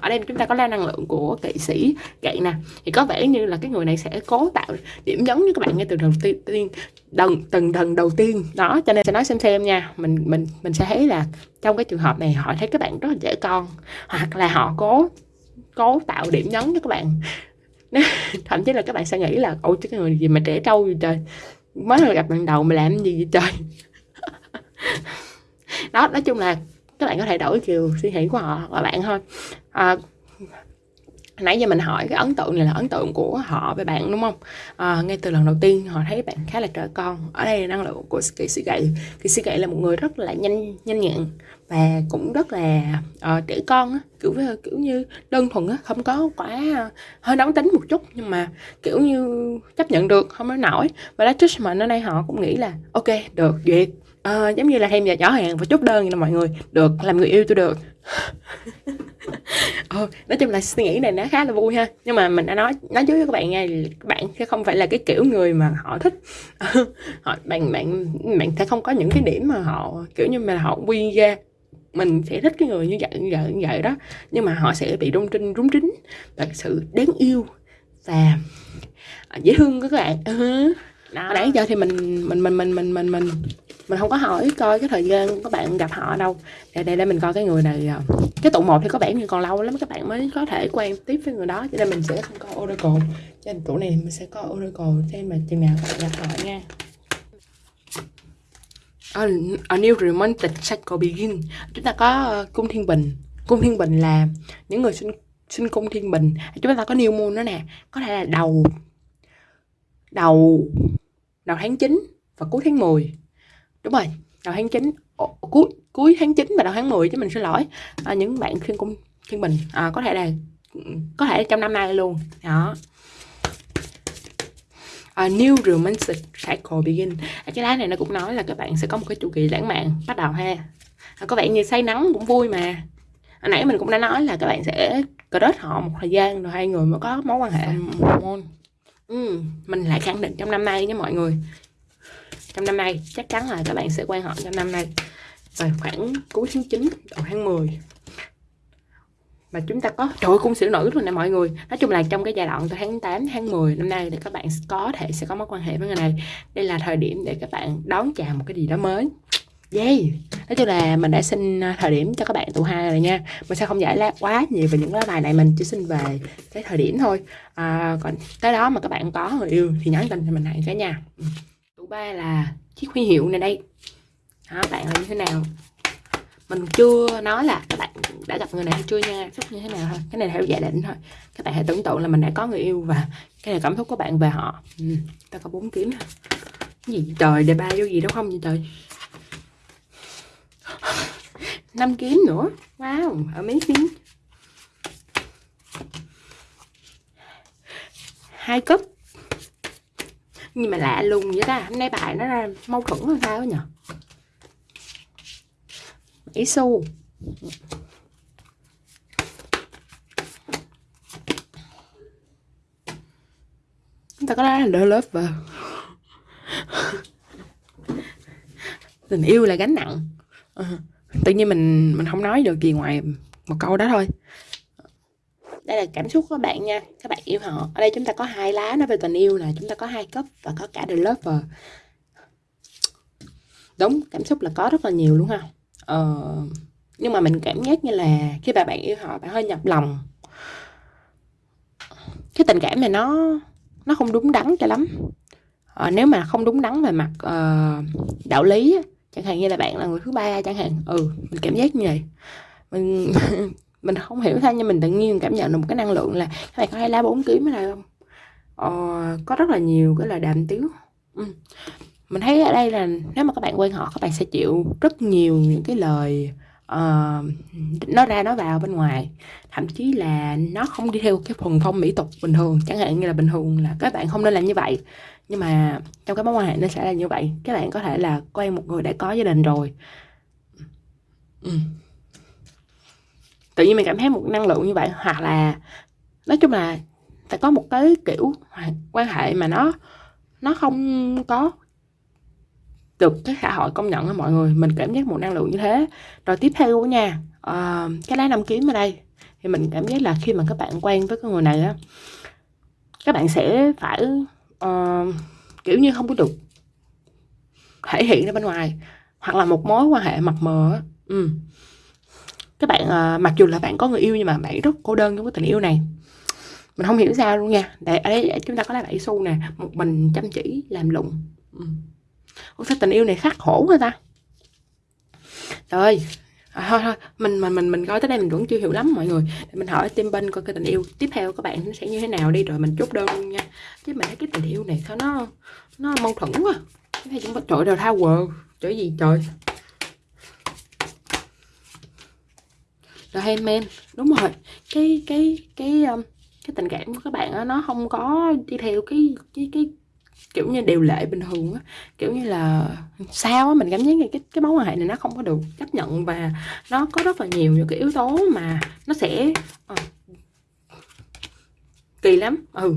ở đây chúng ta có la năng lượng của kỵ sĩ gậy nè. Thì có vẻ như là cái người này sẽ cố tạo điểm nhấn với các bạn ngay từ đầu tiên đần từng lần đầu tiên. Đó, cho nên sẽ nói xem xem nha. Mình mình mình sẽ thấy là trong cái trường hợp này họ thấy các bạn rất là trẻ con, hoặc là họ cố cố tạo điểm nhấn cho các bạn. (laughs) Thậm chí là các bạn sẽ nghĩ là ôi chứ cái người gì mà trẻ trâu vậy trời? Mới gặp lần đầu mà làm gì vậy trời? (laughs) Đó, nói chung là các bạn có thể đổi chiều suy nghĩ của họ và bạn thôi. À, nãy giờ mình hỏi cái ấn tượng này là ấn tượng của họ về bạn đúng không? À, ngay từ lần đầu tiên họ thấy bạn khá là trẻ con. Ở đây là năng lượng của kỳ sĩ gậy kỳ sĩ gậy là một người rất là nhanh nhanh nhẹn và cũng rất là uh, trẻ con á. Kiểu kiểu như đơn thuần á không có quá ờ, hơi nóng tính một chút nhưng mà kiểu như chấp nhận được không nói nổi. Và lá mà ở đây họ cũng nghĩ là ok được duyệt uh, giống như là thêm nhà chó hàng và chốt đơn nè mọi người. Được làm người yêu tôi được. (laughs) Ờ, nói chung là suy nghĩ này nó khá là vui ha. Nhưng mà mình đã nói nói trước với các bạn nha các bạn sẽ không phải là cái kiểu người mà họ thích. (laughs) Họ bạn bạn bạn sẽ không có những cái điểm mà họ kiểu như mà họ quy ra. Mình sẽ thích cái người như vậy như vậy như vậy đó. Nhưng mà họ sẽ bị rung trinh rúng trính và sự đáng yêu và dễ thương các bạn. (laughs) Đó. nãy giờ thì mình mình mình mình mình mình mình mình không có hỏi coi cái thời gian các bạn gặp họ đâu. Để đây để mình coi cái người này à, cái tụ một thì có vẻ như còn lâu lắm các bạn mới có thể quen tiếp với người đó cho nên mình sẽ không có oracle. Cho nên tụ này mình sẽ có oracle xem mà chừng nào các bạn gặp họ nha. A, a new romantic cycle begin. Chúng ta có uh, cung thiên bình. Cung thiên bình là những người sinh sinh cung thiên bình. Chúng ta có new moon đó nè. Có thể là đầu đầu đầu tháng 9 và cuối tháng 10 đúng rồi. Đầu tháng 9 cuối cuối tháng 9 và đầu tháng 10 chứ mình xin lỗi. À, những bạn khuyên cung khuyên mình. À, có thể là có thể là trong năm nay luôn. Đó. A new romantic cycle begin. À, cái lá này nó cũng nói là các bạn sẽ có một cái chu kỳ lãng mạn bắt đầu ha. À, có vẻ như say nắng cũng vui mà. Hồi nãy mình cũng đã nói là các bạn sẽ crush họ một thời gian rồi hai người mới có mối quan hệ. Ừ, mình lại khẳng định trong năm nay nha mọi người trong năm nay chắc chắn là các bạn sẽ quan họ trong năm nay. Rồi khoảng cuối tháng 9 đầu tháng 10 mà chúng ta có trời ơi, cung sử nữ luôn nè mọi người. Nói chung là trong cái giai đoạn từ tháng 8 tháng 10 năm nay thì các bạn có thể sẽ có mối quan hệ với người này. Đây là thời điểm để các bạn đón chào một cái gì đó mới. Yeah. Nói chung là mình đã xin à, thời điểm cho các bạn tụ hai rồi nha. Mình sẽ không giải lá quá nhiều về những lá bài này Mình chỉ xin về cái thời điểm thôi. À, Còn tới đó mà các bạn có người yêu Thì nhắn tin cho mình hẹn cái nha ừ thứ ba là chiếc huy hiệu này đây. Đó, Bạn là như thế nào? Mình chưa nói là các bạn đã gặp người này hay chưa nha Xúc như thế nào thôi. Cái này theo giả định thôi. Các bạn hãy tưởng tượng là mình đã có người yêu Và cái này cảm xúc của bạn về họ. Ừ. Ta có bốn kiếm Cái gì trời đề ba vô gì đâu không vậy trời? (laughs) Năm kiếm nữa. Wow ở mấy kiếm, hai cấp nhưng mà lạ lùng vậy ta hôm nay bài nó ra mâu thuẫn hay sao nhỉ ý xu. Chúng ta có nói là lớp lover tình yêu là gánh nặng. Uh tự nhiên mình mình không nói được gì ngoài một câu đó thôi đây là cảm xúc của các bạn nha. Các bạn yêu họ. Ở đây chúng ta có hai lá nói về tình yêu là chúng ta có hai cấp và có cả the lover. Đúng cảm xúc là có rất là nhiều luôn không ờ, nhưng mà mình cảm giác như là khi bà bạn yêu họ bạn hơi nhập lòng. Cái tình cảm này nó nó không đúng đắn cho lắm. Ờ, nếu mà không đúng đắn về mặt uh, đạo lý chẳng hạn như là bạn là người thứ ba chẳng hạn. Ừ mình cảm giác như vậy. Mình (laughs) mình không hiểu sao nhưng mình tự nhiên cảm nhận được một cái năng lượng là các bạn có hay lá bốn kiếm mới đây không? Ờ, có rất là nhiều cái là đàm tiếu. Ừ. mình thấy ở đây là nếu mà các bạn quen họ các bạn sẽ chịu rất nhiều những cái lời uh, nó ra nó vào bên ngoài. Thậm chí là nó không đi theo cái phần phong mỹ tục bình thường. Chẳng hạn như là bình thường là các bạn không nên làm như vậy. Nhưng mà trong cái mối quan hệ nó sẽ là như vậy. Các bạn có thể là quen một người đã có gia đình rồi. Ừ tự nhiên mình cảm thấy một năng lượng như vậy hoặc là nói chung là phải có một cái kiểu quan hệ mà nó nó không có được cái xã hội công nhận á mọi người. Mình cảm giác một năng lượng như thế. Rồi tiếp theo của nha uh, cái lá năm kiếm ở đây. Thì mình cảm giác là khi mà các bạn quen với cái người này á các bạn sẽ phải uh, kiểu như không có được thể hiện ra bên ngoài hoặc là một mối quan hệ mập mờ ừ các bạn à, mặc dù là bạn có người yêu nhưng mà bạn rất cô đơn trong cái tình yêu này. Mình không hiểu sao luôn nha. Để ở đây chúng ta có lá bảy xu nè. Một mình chăm chỉ làm lụng. Ừ. Sao tình yêu này khắc khổ người ta? Trời. Ơi à, thôi thôi. Mình mình mình mình coi tới đây mình vẫn chưa hiểu lắm mọi người. Để mình hỏi tim bên coi cái tình yêu tiếp theo các bạn nó sẽ như thế nào đi rồi mình chốt đơn luôn nha. Chứ mình thấy cái tình yêu này sao nó nó mâu thuẫn quá. Cái này chúng ta trời đầu quờ. Trời gì trời? Là handmade đúng rồi. Cái cái cái um, cái tình cảm của các bạn đó, nó không có đi theo cái cái cái kiểu như điều lệ bình thường á. Kiểu như là sao á mình cảm giác như cái cái mối quan hệ này nó không có được chấp nhận và nó có rất là nhiều những cái yếu tố mà nó sẽ à, kỳ lắm. Ừ.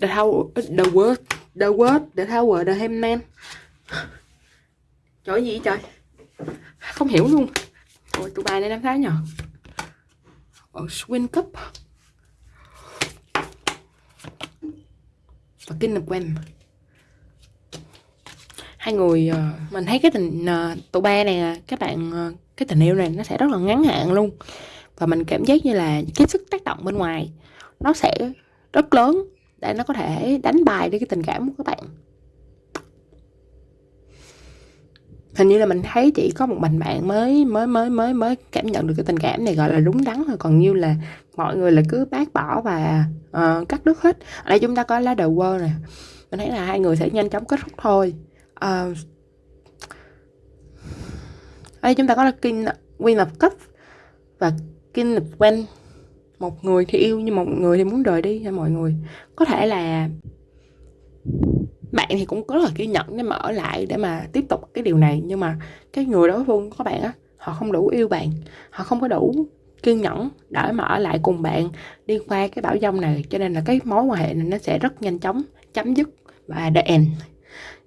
The how the word the word the tower the handman. Trời gì trời? Không hiểu luôn ôi tụi bài này năm tháng nhở, ở Swin Cup. Và kinh lập quen hai người uh, mình thấy cái tình uh, tụi ba này các bạn uh, cái tình yêu này nó sẽ rất là ngắn hạn luôn. Và mình cảm giác như là cái sức tác động bên ngoài nó sẽ rất lớn để nó có thể đánh bài đi cái tình cảm của các bạn. Hình như là mình thấy chỉ có một mình bạn mới mới mới mới mới cảm nhận được cái tình cảm này gọi là đúng đắn thôi. Còn như là mọi người là cứ bác bỏ và uh, cắt đứt hết. Ở đây chúng ta có lá đầu quơ này mình thấy là hai người sẽ nhanh chóng kết thúc thôi. Uh, ở đây chúng ta có là King Queen of cup và King of When một người thì yêu nhưng một người thì muốn rời đi nha mọi người. Có thể là bạn thì cũng có rất là kiên nhẫn để mà ở lại để mà tiếp tục cái điều này. Nhưng mà cái người đối phương của bạn á, họ không đủ yêu bạn, họ không có đủ kiên nhẫn để mà ở lại cùng bạn đi qua cái bão dông này. Cho nên là cái mối quan hệ này nó sẽ rất nhanh chóng, chấm dứt và the end.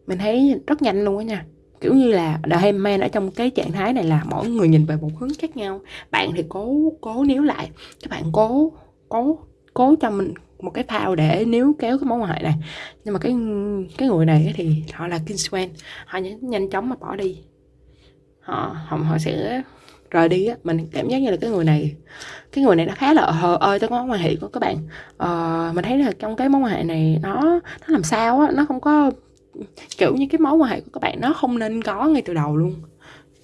Mình thấy rất nhanh luôn á nha. Kiểu như là The man ở trong cái trạng thái này là mỗi người nhìn về một hướng khác nhau. Bạn thì cố cố níu lại. Các bạn cố cố cố cho mình một cái phao để níu kéo cái mối quan hệ này. Nhưng mà cái cái người này thì họ là kingsman họ nhanh, nhanh chóng mà bỏ đi. Họ họ, họ sẽ rời đi á. Mình cảm giác như là cái người này cái người này nó khá là hờ ơi tới mối quan hệ của các bạn. Ờ, mình thấy là trong cái mối quan hệ này nó nó làm sao á nó không có kiểu như cái mối quan hệ của các bạn nó không nên có ngay từ đầu luôn.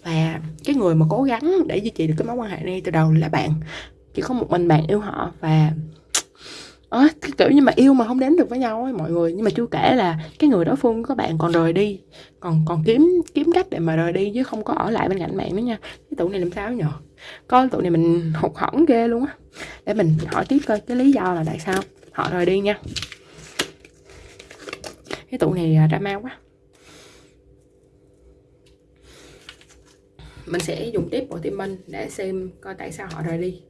Và cái người mà cố gắng để duy trì được cái mối quan hệ này từ đầu là bạn. Chỉ có một mình bạn yêu họ và Ờ, à, cái kiểu như mà yêu mà không đến được với nhau ấy mọi người. Nhưng mà chưa kể là cái người đối phương của các bạn còn rời đi. Còn còn kiếm kiếm cách để mà rời đi chứ không có ở lại bên cạnh bạn nữa nha. Cái tụi này làm sao nhở coi tụi này mình hụt hẫng ghê luôn á. Để mình hỏi tiếp coi cái lý do là tại sao họ rời đi nha. Cái tụ này à, drama quá. Mình sẽ dùng tiếp bộ tim minh để xem coi tại sao họ rời đi.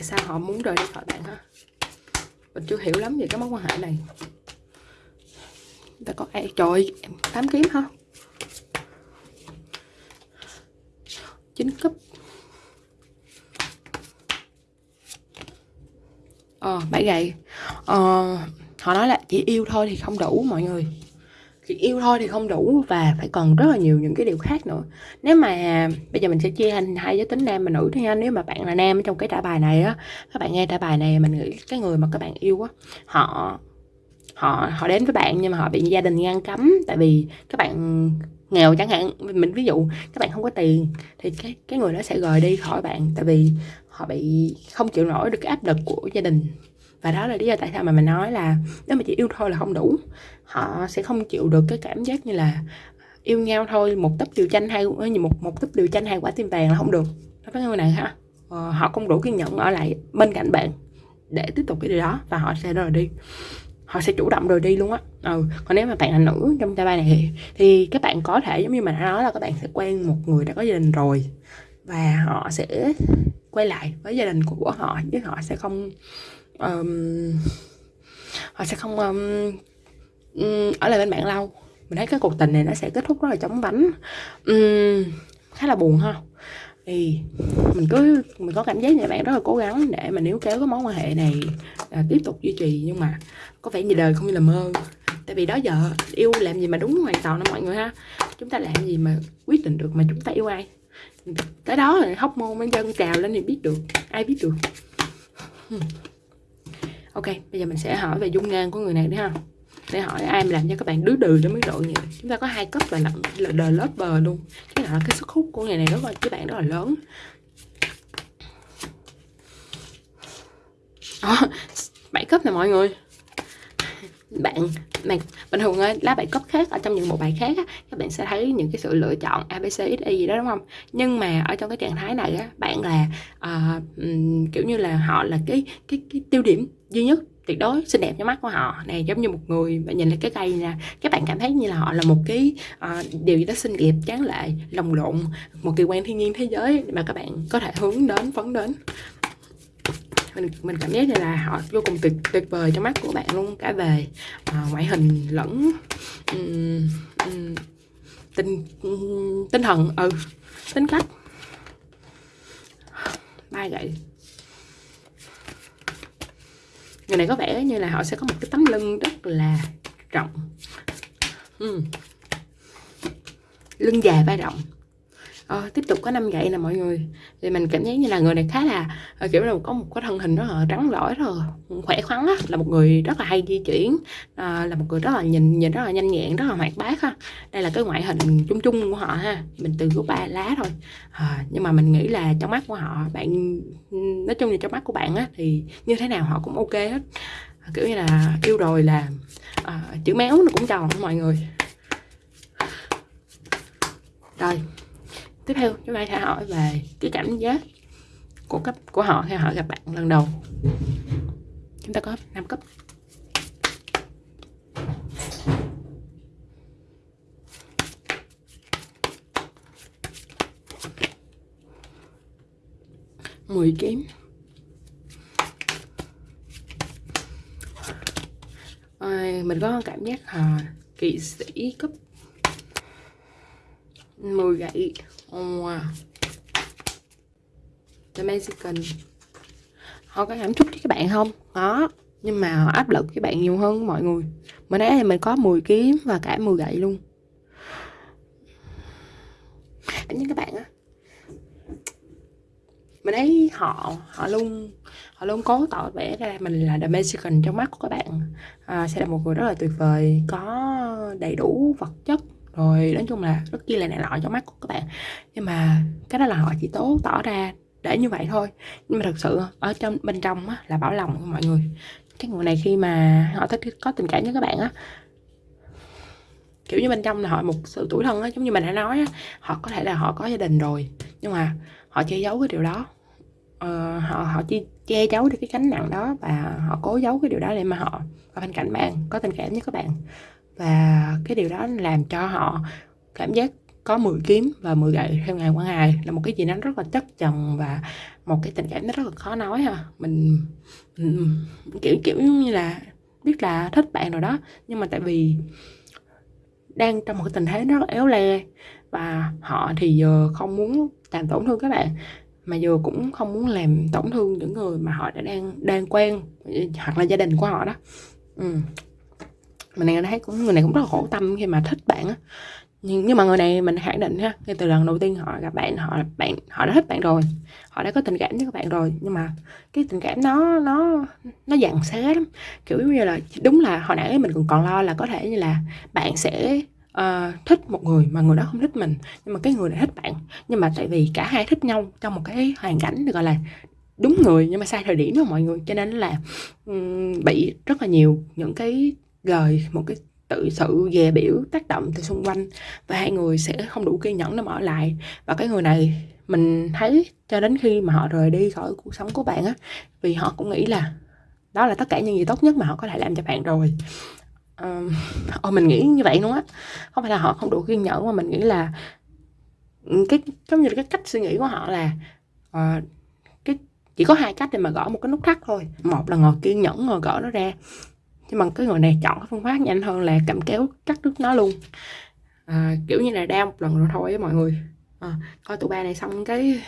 Tại sao họ muốn rời đi khỏi bạn hả? Mình chưa hiểu lắm về cái mối quan hệ này. Ta có ai trời tám kiếm ha chín cấp. Ờ bảy gậy ờ, họ nói là chỉ yêu thôi thì không đủ mọi người chỉ yêu thôi thì không đủ và phải còn rất là nhiều những cái điều khác nữa. Nếu mà, bây giờ mình sẽ chia thành hai giới tính nam và nữ thôi nha nếu mà bạn là nam trong cái trả bài này á, các bạn nghe trả bài này, mình nghĩ cái người mà các bạn yêu á, họ họ họ đến với bạn nhưng mà họ bị gia đình ngăn cấm. Tại vì các bạn nghèo chẳng hạn, mình ví dụ các bạn không có tiền thì cái cái người đó sẽ rời đi khỏi bạn. Tại vì họ bị không chịu nổi được cái áp lực của gia đình. Và đó là lý do tại sao mà mình nói là nếu mà chỉ yêu thôi là không đủ họ sẽ không chịu được cái cảm giác như là yêu nhau thôi một tấp điều chanh hay một một tấp điều chanh hai quả tim vàng là không được. Đó cái người này ha ờ, họ không đủ kiên nhẫn ở lại bên cạnh bạn để tiếp tục cái điều đó và họ sẽ rời đi. Họ sẽ chủ động rời đi luôn á. Ừ. còn nếu mà bạn là nữ trong tay ba này thì, thì các bạn có thể giống như mình đã nói là các bạn sẽ quen một người đã có gia đình rồi và họ sẽ quay lại với gia đình của họ chứ họ sẽ không um, họ sẽ không um, ở lại bên bạn lâu. Mình thấy cái cuộc tình này nó sẽ kết thúc rất là chóng vánh. Um, khá là buồn ha. Thì mình cứ mình có cảm giác như bạn rất là cố gắng để mà níu kéo cái mối quan hệ này à, tiếp tục duy trì. Nhưng mà có vẻ như đời không như là mơ. Tại vì đó giờ yêu làm gì mà đúng hoàn toàn đó mọi người ha. Chúng ta làm gì mà quyết định được mà chúng ta yêu ai. Tới đó là hóc môn mới dân trào lên thì biết được ai biết được. Ok bây giờ mình sẽ hỏi về dung nhan của người này đấy ha để hỏi ai mà làm cho các bạn đứa đừ đến mức độ như chúng ta có hai cấp là là đờ lớp bờ luôn. Cái là cái sức hút của ngày này rất là các bạn rất là lớn. Đó bảy cấp nè mọi người. Bạn bạn bình thường lá bài cấp khác ở trong những bộ bài khác á, các bạn sẽ thấy những cái sự lựa chọn abc xy gì đó đúng không? Nhưng mà ở trong cái trạng thái này á, bạn là uh, kiểu như là họ là cái cái cái tiêu điểm duy nhất tuyệt đối xinh đẹp cho mắt của họ. Này giống như một người bạn nhìn lại cái cây nè các bạn cảm thấy như là họ là một cái uh, điều gì đó xinh đẹp tráng lệ lồng lộn một kỳ quan thiên nhiên thế giới mà các bạn có thể hướng đến phấn đến. Mình mình cảm giác như là họ vô cùng tuyệt tuyệt vời trong mắt của bạn luôn cả về uh, ngoại hình lẫn um, um, tinh um, tinh thần ừ tính cách. Ba gậy người này có vẻ như là họ sẽ có một cái tấm lưng rất là rộng ừ. lưng dài vai rộng ờ, tiếp tục có năm gậy nè mọi người. Thì mình cảm giác như là người này khá là ờ, kiểu là có một cái thân hình rất là trắng lõi rất là khỏe khoắn á là một người rất là hay di chuyển à, là một người rất là nhìn nhìn rất là nhanh nhẹn rất là hoạt bát ha đây là cái ngoại hình chung chung của họ ha mình từ có ba lá thôi. À, nhưng mà mình nghĩ là trong mắt của họ bạn nói chung là trong mắt của bạn á thì như thế nào họ cũng ok hết. Kiểu như là yêu rồi là à, chữ méo nó cũng tròn mọi người. Rồi tiếp theo chúng ta sẽ hỏi về cái cảm giác của cấp của họ khi họ gặp bạn lần đầu. Chúng ta có 5 cấp. Mười kiếm à, ờ, mình có cảm giác à, kỵ sĩ cấp. 10 gậy. Wow The Mexican Họ có cảm xúc với các bạn không? Có Nhưng mà họ áp lực với bạn nhiều hơn mọi người. Mình nãy thì mình có 10 kiếm và cả 10 gậy luôn. Anh các bạn á Mình thấy họ Họ luôn Họ luôn cố tỏ vẻ ra mình là The Mexican trong mắt của các bạn. À, Sẽ là một người rất là tuyệt vời Có đầy đủ vật chất rồi nói chung là rất chi là này nọ trong mắt của các bạn. Nhưng mà cái đó là họ chỉ tố tỏ ra để như vậy thôi. Nhưng mà thật sự ở trong bên trong á, là bảo lòng của mọi người. Cái người này khi mà họ thích có tình cảm với các bạn á kiểu như bên trong là họ một sự tuổi thân á giống như mình đã nói á họ có thể là họ có gia đình rồi nhưng mà họ che giấu cái điều đó. Ờ, họ họ chỉ che giấu được cái cánh nặng đó và họ cố giấu cái điều đó để mà họ ở bên cạnh bạn có tình cảm với các bạn và cái điều đó làm cho họ cảm giác có 10 kiếm và 10 gậy theo ngày qua ngày. Là một cái gì đó rất là chất chồng và một cái tình cảm nó rất là khó nói ha. Mình, mình kiểu kiểu như là biết là thích bạn rồi đó. Nhưng mà tại vì đang trong một cái tình thế rất là éo le và họ thì giờ không muốn làm tổn thương các bạn mà giờ cũng không muốn làm tổn thương những người mà họ đã đang đang quen hoặc là gia đình của họ đó. Ừ mình này thấy cũng người này cũng rất là khổ tâm khi mà thích bạn á. Nhưng, nhưng mà người này mình khẳng định ha ngay từ lần đầu tiên họ gặp bạn họ bạn họ đã thích bạn rồi. Họ đã có tình cảm với các bạn rồi nhưng mà cái tình cảm nó nó nó dặn xé lắm. Kiểu như là đúng là hồi nãy mình còn còn lo là có thể như là bạn sẽ uh, thích một người mà người đó không thích mình nhưng mà cái người này thích bạn. Nhưng mà tại vì cả hai thích nhau trong một cái hoàn cảnh được gọi là đúng người nhưng mà sai thời điểm đó mọi người. Cho nên là um, bị rất là nhiều những cái lời một cái tự sự dè biểu tác động từ xung quanh và hai người sẽ không đủ kiên nhẫn để mở lại. Và cái người này mình thấy cho đến khi mà họ rời đi khỏi cuộc sống của bạn á vì họ cũng nghĩ là đó là tất cả những gì tốt nhất mà họ có thể làm cho bạn rồi. Uh, mình nghĩ như vậy luôn á. Không phải là họ không đủ kiên nhẫn mà mình nghĩ là ừ, cái giống như cái cách suy nghĩ của họ là uh, cái chỉ có hai cách để mà gõ một cái nút thắt thôi. Một là ngồi kiên nhẫn ngồi gõ nó ra nhưng mà cái người này chọn cái phương pháp nhanh hơn là cầm kéo cắt đứt nó luôn. À, kiểu như là đau một lần rồi thôi mọi người. À, coi tụi ba này xong cái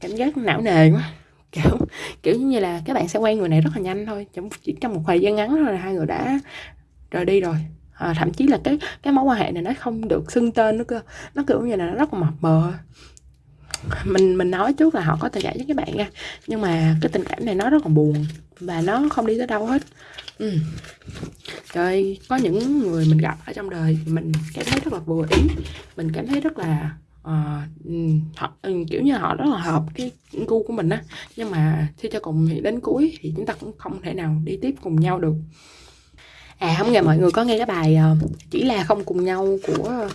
cảm giác não nề quá. Kiểu kiểu như là các bạn sẽ quen người này rất là nhanh thôi. Chỉ trong một thời gian ngắn thôi là hai người đã rời đi rồi. À, thậm chí là cái cái mối quan hệ này nó không được xưng tên nữa cơ. Nó kiểu như là nó rất là mập mờ. Mình mình nói trước là họ có tình cảm với các bạn nha. Nhưng mà cái tình cảm này nó rất là buồn và nó không đi tới đâu hết ừ. trời có những người mình gặp ở trong đời mình cảm thấy rất là vừa ý. Mình cảm thấy rất là ờ, ừ, uh, họ ừ, kiểu như họ rất là hợp cái gu của mình á. Nhưng mà khi cho cùng thì đến cuối thì chúng ta cũng không thể nào đi tiếp cùng nhau được. À không ngờ mọi người có nghe cái bài uh, chỉ là không cùng nhau của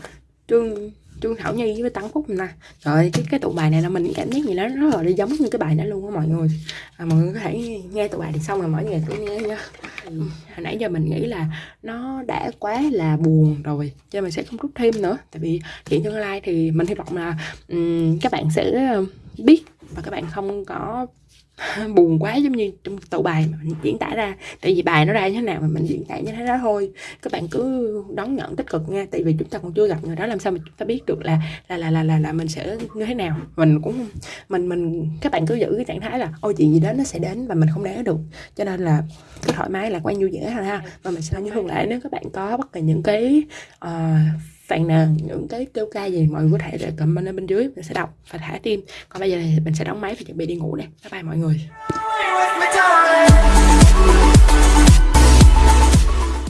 trương trương thảo nhi với tấn phúc nè. Trời cái cái tụ bài này là mình cảm giác gì đó rất là đi giống như cái bài đó luôn á mọi người. À, mọi người có thể nghe tụ bài thì xong rồi mỗi ngày cứ nghe nha hồi nãy giờ mình nghĩ là nó đã quá là buồn rồi cho nên mình sẽ không rút thêm nữa. Tại vì chuyện tương lai thì mình hy vọng là um, các bạn sẽ biết và các bạn không có (laughs) buồn quá giống như trong tụ bài mà mình diễn tả ra. Tại vì bài nó ra như thế nào mà mình diễn tả như thế đó thôi. Các bạn cứ đón nhận tích cực nha. Tại vì chúng ta còn chưa gặp người đó làm sao mà chúng ta biết được là là là là là, là mình sẽ như thế nào. Mình cũng mình mình các bạn cứ giữ cái trạng thái là ôi chuyện gì đến nó sẽ đến và mình không né được. Cho nên là cứ thoải mái lạc quan vui vẻ thôi ha. Và mình sẽ như thường lệ nếu các bạn có bất kỳ những cái uh, phàn nàn những cái kêu ca gì mọi người có thể để comment ở bên dưới, mình sẽ đọc và thả tim. Còn bây giờ thì mình sẽ đóng máy và chuẩn bị đi ngủ nè. Bye bye mọi người.